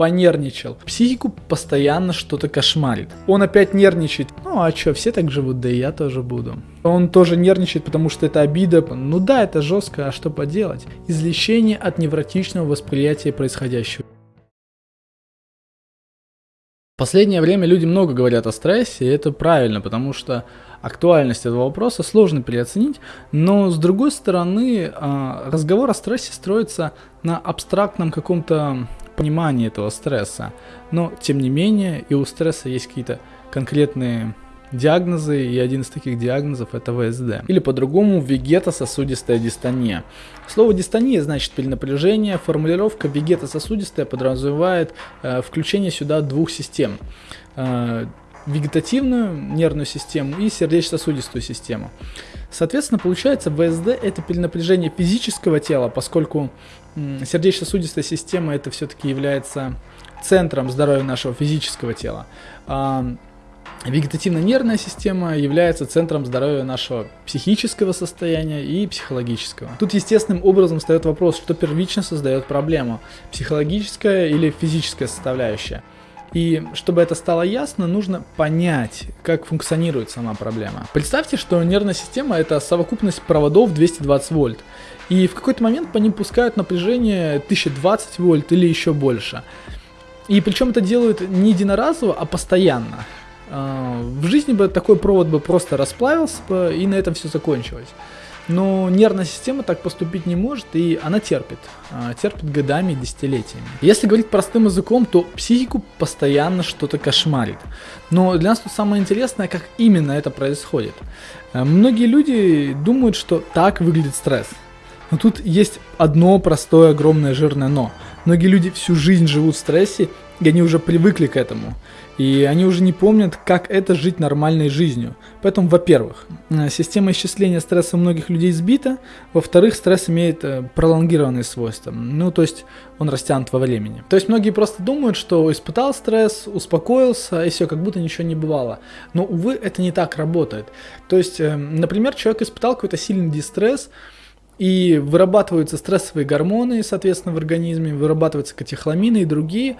понервничал. Психику постоянно что-то кошмарит. Он опять нервничает. Ну а чё, все так живут, да и я тоже буду. Он тоже нервничает, потому что это обида. Ну да, это жестко, а что поделать? Излечение от невротичного восприятия происходящего. последнее время люди много говорят о стрессе, и это правильно, потому что актуальность этого вопроса сложно переоценить, но с другой стороны, а, разговор о стрессе строится на абстрактном каком-то понимании этого стресса. Но, тем не менее, и у стресса есть какие-то конкретные диагнозы, и один из таких диагнозов это ВСД. Или по-другому вегетососудистая дистония. Слово дистония значит перенапряжение, формулировка вегетососудистая подразумевает э, включение сюда двух систем. Э, вегетативную нервную систему и сердечно-сосудистую систему. Соответственно, получается, ВСД это перенапряжение физического тела, поскольку сердечно-сосудистая система это все-таки является центром здоровья нашего физического тела. А Вегетативно-нервная система является центром здоровья нашего психического состояния и психологического. Тут естественным образом встает вопрос, что первично создает проблему, психологическая или физическая составляющая. И чтобы это стало ясно, нужно понять, как функционирует сама проблема. Представьте, что нервная система это совокупность проводов 220 вольт. И в какой-то момент по ним пускают напряжение 1020 вольт или еще больше. И причем это делают не единоразово, а постоянно. А, в жизни бы такой провод бы просто расплавился бы, и на этом все закончилось. Но нервная система так поступить не может, и она терпит. А, терпит годами и десятилетиями. Если говорить простым языком, то психику постоянно что-то кошмарит. Но для нас тут самое интересное, как именно это происходит. А, многие люди думают, что так выглядит стресс. Но тут есть одно простое, огромное, жирное но. Многие люди всю жизнь живут в стрессе, и они уже привыкли к этому. И они уже не помнят, как это жить нормальной жизнью. Поэтому, во-первых, э, система исчисления стресса у многих людей сбита. Во-вторых, стресс имеет э, пролонгированные свойства. Ну, то есть он растянут во времени. То есть многие просто думают, что испытал стресс, успокоился, и все, как будто ничего не бывало. Но, увы, это не так работает. То есть, э, например, человек испытал какой-то сильный дистресс, и вырабатываются стрессовые гормоны, соответственно, в организме, вырабатываются катехоламины и другие,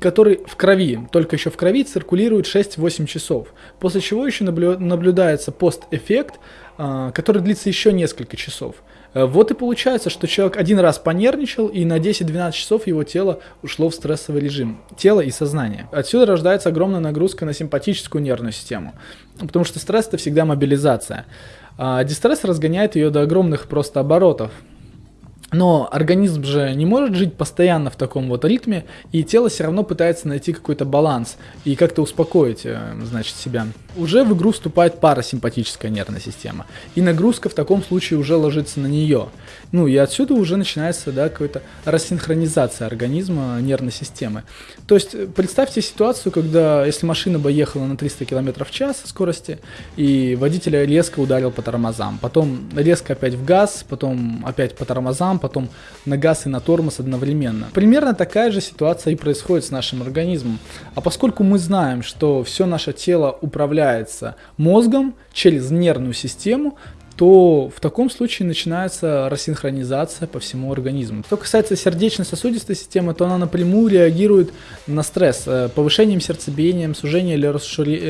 который в крови, только еще в крови циркулирует 6-8 часов, после чего еще наблюдается постэффект, а, который длится еще несколько часов. Э, вот и получается, что человек один раз понервничал, и на 10-12 часов его тело ушло в стрессовый режим. Тело и сознание. Отсюда рождается огромная нагрузка на симпатическую нервную систему. Потому что стресс это всегда мобилизация. А дистресс разгоняет ее до огромных просто оборотов. Но организм же не может жить постоянно в таком вот ритме, и тело все равно пытается найти какой-то баланс и как-то успокоить, э, значит, себя. Уже в игру вступает парасимпатическая нервная система, и нагрузка в таком случае уже ложится на нее. Ну и отсюда уже начинается, да, какая-то рассинхронизация организма нервной системы. То есть э, представьте ситуацию, когда, если машина бы ехала на 300 км в час скорости, и водитель резко ударил по тормозам, потом резко опять в газ, потом опять по тормозам, потом на газ и на тормоз одновременно. Примерно такая же ситуация и происходит с нашим организмом. А поскольку мы знаем, что все наше тело управляется мозгом через нервную систему, то в таком случае начинается рассинхронизация по всему организму. Что касается сердечно-сосудистой системы, то она напрямую реагирует на стресс э, повышением сердцебиения, сужением или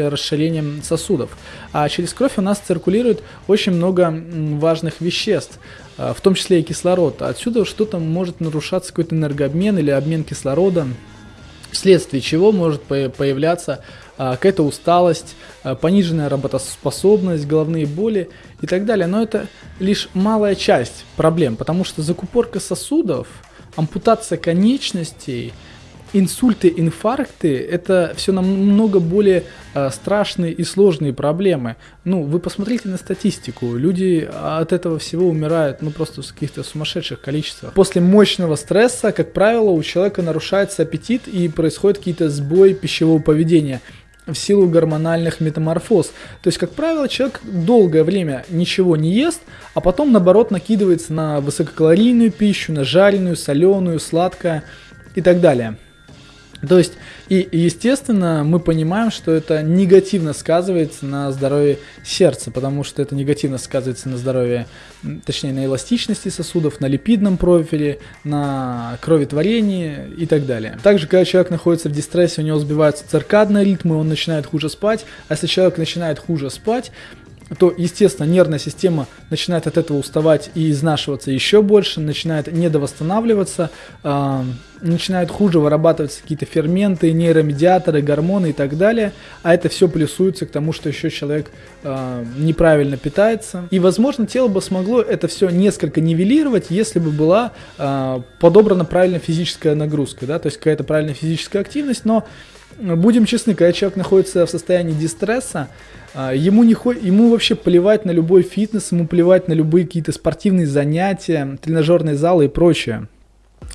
расширением сосудов. А через кровь у нас циркулирует очень много важных веществ, э, в том числе и кислород. Отсюда что-то может нарушаться какой-то энергообмен или обмен кислорода, вследствие чего может появляться а, какая-то усталость, а, пониженная работоспособность, головные боли и так далее. Но это лишь малая часть проблем, потому что закупорка сосудов, ампутация конечностей – инсульты, инфаркты – это все намного более э, страшные и сложные проблемы. Ну, вы посмотрите на статистику. Люди от этого всего умирают, ну, просто в каких-то сумасшедших количествах. После мощного стресса, как правило, у человека нарушается аппетит и происходят какие-то сбои пищевого поведения в силу гормональных метаморфоз. То есть, как правило, человек долгое время ничего не ест, а потом, наоборот, накидывается на высококалорийную пищу, на жареную, соленую, сладкое и так далее. То есть, и естественно, мы понимаем, что это негативно сказывается на здоровье сердца, потому что это негативно сказывается на здоровье, точнее, на эластичности сосудов, на липидном профиле, на кроветворении и так далее. Также, когда человек находится в дистрессе, у него сбиваются циркадные ритмы, он начинает хуже спать, а если человек начинает хуже спать, то, естественно, нервная система начинает от этого уставать и изнашиваться еще больше, начинает недовосстанавливаться, э, начинают хуже вырабатываться какие-то ферменты, нейромедиаторы, гормоны и так далее, а это все плюсуется к тому, что еще человек э, неправильно питается. И, возможно, тело бы смогло это все несколько нивелировать, если бы была э, подобрана правильная физическая нагрузка, да, то есть какая-то правильная физическая активность, но будем честны, когда человек находится в состоянии дистресса, а, ему, не, ему вообще плевать на любой фитнес, ему плевать на любые какие-то спортивные занятия, тренажерные залы и прочее.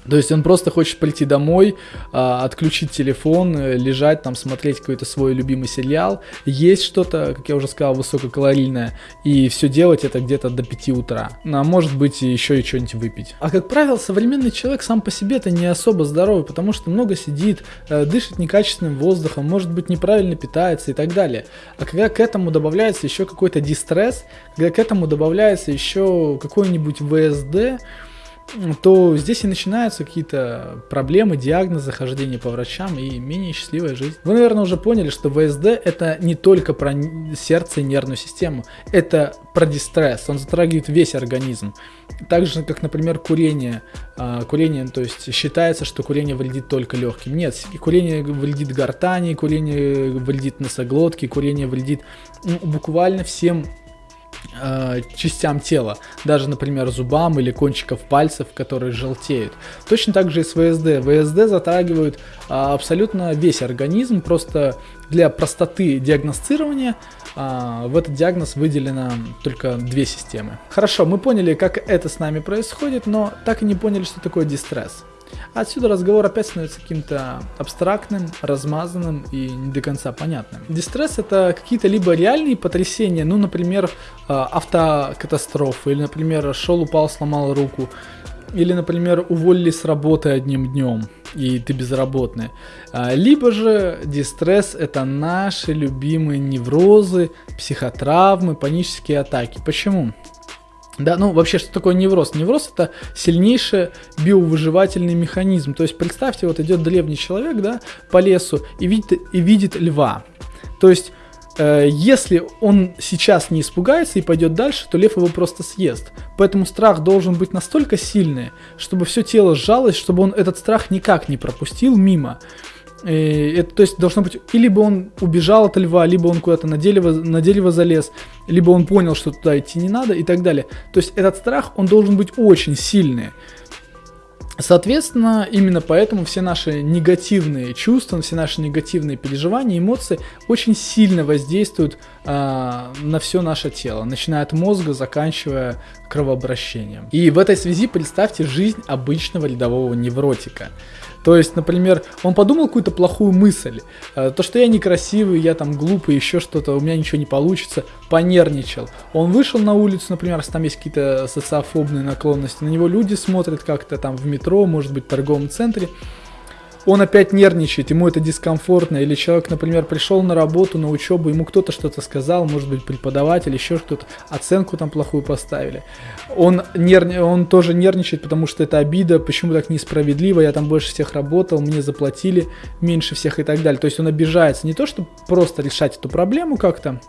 То есть он просто хочет прийти домой, а, отключить телефон, э, лежать там, смотреть какой-то свой любимый сериал, есть что-то, как я уже сказал, высококалорийное, и все делать это где-то до 5 утра. А может быть еще и что-нибудь выпить. А как правило, современный человек сам по себе это не особо здоровый, потому что много сидит, э, дышит некачественным воздухом, может быть неправильно питается и так далее. А когда к этому добавляется еще какой-то дистресс, когда к этому добавляется еще какой-нибудь ВСД, то здесь и начинаются какие-то проблемы, диагнозы, хождение по врачам и менее счастливая жизнь. Вы, наверное, уже поняли, что ВСД это не только про сердце и нервную систему, это про дистресс, он затрагивает весь организм. Так же, как, например, курение. А, курение, то есть считается, что курение вредит только легким. Нет, курение вредит гортани, курение вредит носоглотке, курение вредит ну, буквально всем э, частям тела, даже, например, зубам или кончиков пальцев, которые желтеют. Точно так же и с ВСД. ВСД затрагивают э, абсолютно весь организм, просто для простоты диагностирования э, в этот диагноз выделено только две системы. Хорошо, мы поняли, как это с нами происходит, но так и не поняли, что такое дистресс. Отсюда разговор опять становится каким-то абстрактным, размазанным и не до конца понятным. Дистресс это какие-то либо реальные потрясения, ну, например, а, автокатастрофы, или, например, шел, упал, сломал руку, или, например, уволили с работы одним днем, и ты безработный. А, либо же дистресс это наши любимые неврозы, психотравмы, панические атаки. Почему? Да, ну вообще, что такое невроз? Невроз это сильнейший биовыживательный механизм. То есть представьте, вот идет древний человек, да, по лесу и видит, и видит льва. То есть э, если он сейчас не испугается и пойдет дальше, то лев его просто съест. Поэтому страх должен быть настолько сильный, чтобы все тело сжалось, чтобы он этот страх никак не пропустил мимо. И это, то есть должно быть, и либо он убежал от льва, либо он куда-то на дерево, на дерево залез, либо он понял, что туда идти не надо и так далее. То есть этот страх, он должен быть очень сильный. Соответственно, именно поэтому все наши негативные чувства, все наши негативные переживания, эмоции очень сильно воздействуют э, на все наше тело, начиная от мозга, заканчивая кровообращением. И в этой связи представьте жизнь обычного рядового невротика. То есть, например, он подумал какую-то плохую мысль, э, то, что я некрасивый, я там глупый, еще что-то, у меня ничего не получится, понервничал. Он вышел на улицу, например, если там есть какие-то социофобные наклонности, на него люди смотрят как-то там в метро, может быть, в торговом центре, он опять нервничает, ему это дискомфортно, или человек, например, пришел на работу, на учебу, ему кто-то что-то сказал, может быть, преподаватель, еще что-то, оценку там плохую поставили. Он, нерв... он тоже нервничает, потому что это обида, почему так несправедливо, я там больше всех работал, мне заплатили меньше всех и так далее. То есть он обижается не то, чтобы просто решать эту проблему как-то,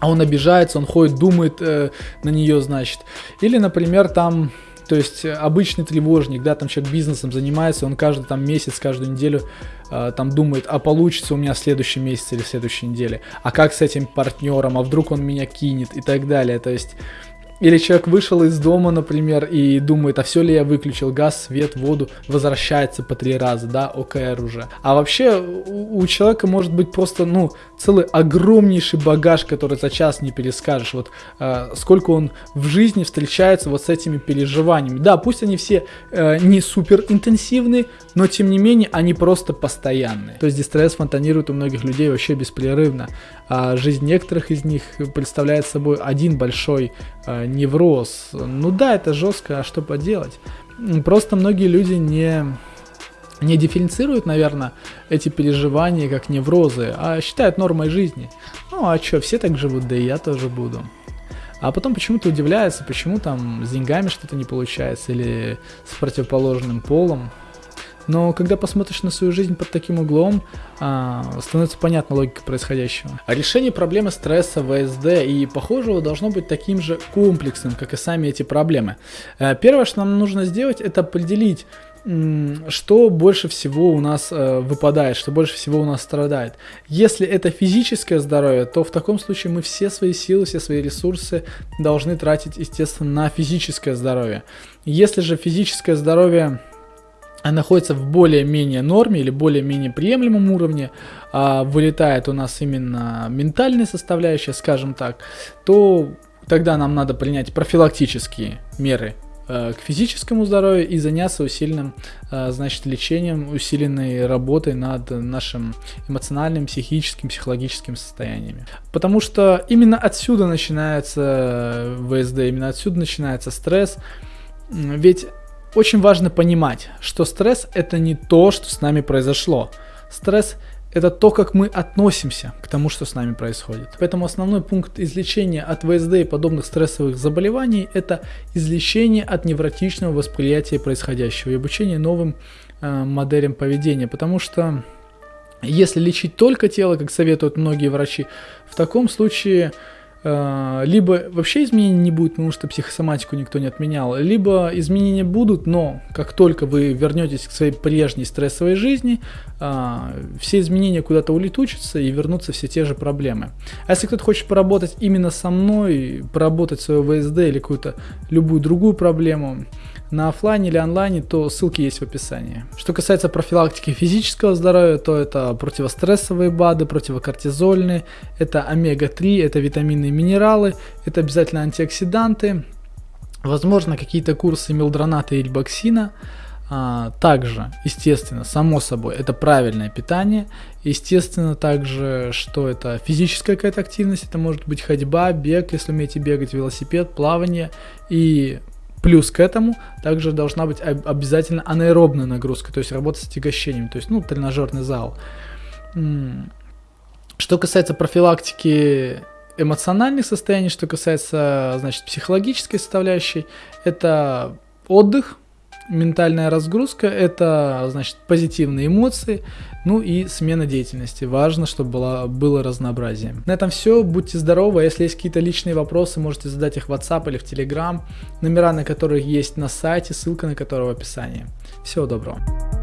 а он обижается, он ходит, думает э, на нее, значит. Или, например, там то есть э, обычный тревожник, да, там человек бизнесом занимается, он каждый там месяц, каждую неделю э, там думает, а получится у меня в следующем месяце или в следующей неделе, а как с этим партнером, а вдруг он меня кинет? И так далее. То есть или человек вышел из дома, например, и думает, а все ли я выключил, газ, свет, воду, возвращается по три раза, да, ОКР уже. А вообще у, у человека может быть просто, ну, целый огромнейший багаж, который за час не перескажешь. Вот э, сколько он в жизни встречается вот с этими переживаниями. Да, пусть они все э, не супер интенсивные, но тем не менее они просто постоянные. То есть дистресс фонтанирует у многих людей вообще беспрерывно. А жизнь некоторых из них представляет собой один большой э, невроз. Ну да, это жестко, а что поделать? Просто многие люди не не дифференцируют, наверное, эти переживания как неврозы, а считают нормой жизни. Ну а что, все так живут, да и я тоже буду. А потом почему-то удивляется, почему там с деньгами что-то не получается или с противоположным полом. Но когда посмотришь на свою жизнь под таким углом, а, становится понятна логика происходящего. А решение проблемы стресса ВСД и похожего должно быть таким же комплексным, как и сами эти проблемы. Э, первое, что нам нужно сделать, это определить, что больше всего у нас э, выпадает, что больше всего у нас страдает. Если это физическое здоровье, то в таком случае мы все свои силы, все свои ресурсы должны тратить, естественно, на физическое здоровье. Если же физическое здоровье находится в более-менее норме или более-менее приемлемом уровне, а вылетает у нас именно ментальная составляющая, скажем так, то тогда нам надо принять профилактические меры Э, к физическому здоровью и заняться усиленным, э, значит, лечением, усиленной работой над нашим эмоциональным, психическим, психологическим состояниями. Потому что именно отсюда начинается ВСД, именно отсюда начинается стресс. Ведь очень важно понимать, что стресс это не то, что с нами произошло. Стресс это то, как мы относимся к тому, что с нами происходит. Поэтому основной пункт излечения от ВСД и подобных стрессовых заболеваний – это излечение от невротичного восприятия происходящего и обучение новым э, моделям поведения. Потому что если лечить только тело, как советуют многие врачи, в таком случае либо вообще изменений не будет, потому что психосоматику никто не отменял, либо изменения будут, но как только вы вернетесь к своей прежней стрессовой жизни, э, все изменения куда-то улетучатся и вернутся все те же проблемы. А если кто-то хочет поработать именно со мной, поработать свое ВСД или какую-то любую другую проблему, на офлайне или онлайне, то ссылки есть в описании. Что касается профилактики физического здоровья, то это противострессовые БАДы, противокортизольные, это омега-3, это витамины и минералы, это обязательно антиоксиданты, возможно какие-то курсы мелдроната и рибоксина, а, также, естественно, само собой, это правильное питание. Естественно, также, что это физическая какая-то активность. Это может быть ходьба, бег, если умеете бегать, велосипед, плавание. И Плюс к этому также должна быть обязательно анаэробная нагрузка, то есть работа с отягощением, то есть, ну, тренажерный зал. Что касается профилактики эмоциональных состояний, что касается, значит, психологической составляющей, это отдых, ментальная разгрузка – это, значит, позитивные эмоции, ну и смена деятельности. Важно, чтобы было, было разнообразие. На этом все. Будьте здоровы. Если есть какие-то личные вопросы, можете задать их в WhatsApp или в Telegram. Номера на которых есть на сайте, ссылка на которого в описании. Всего доброго.